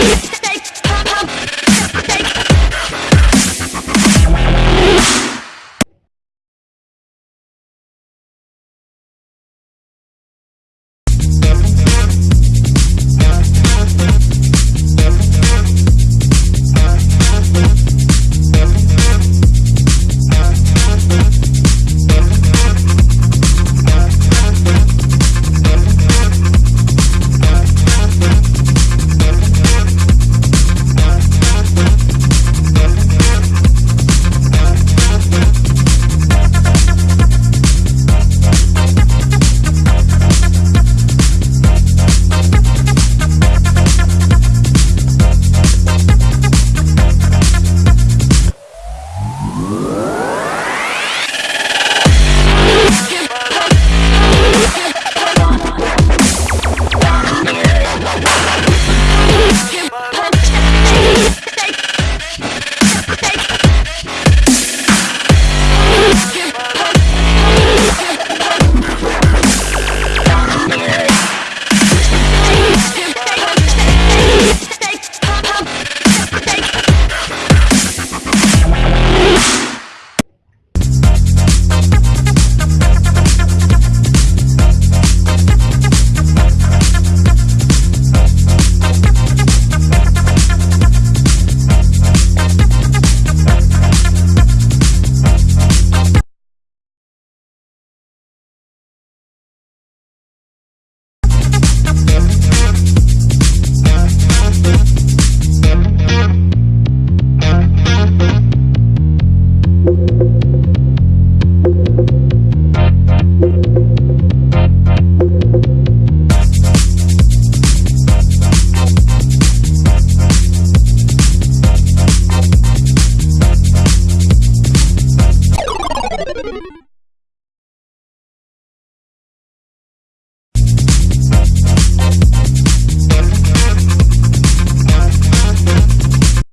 Peace.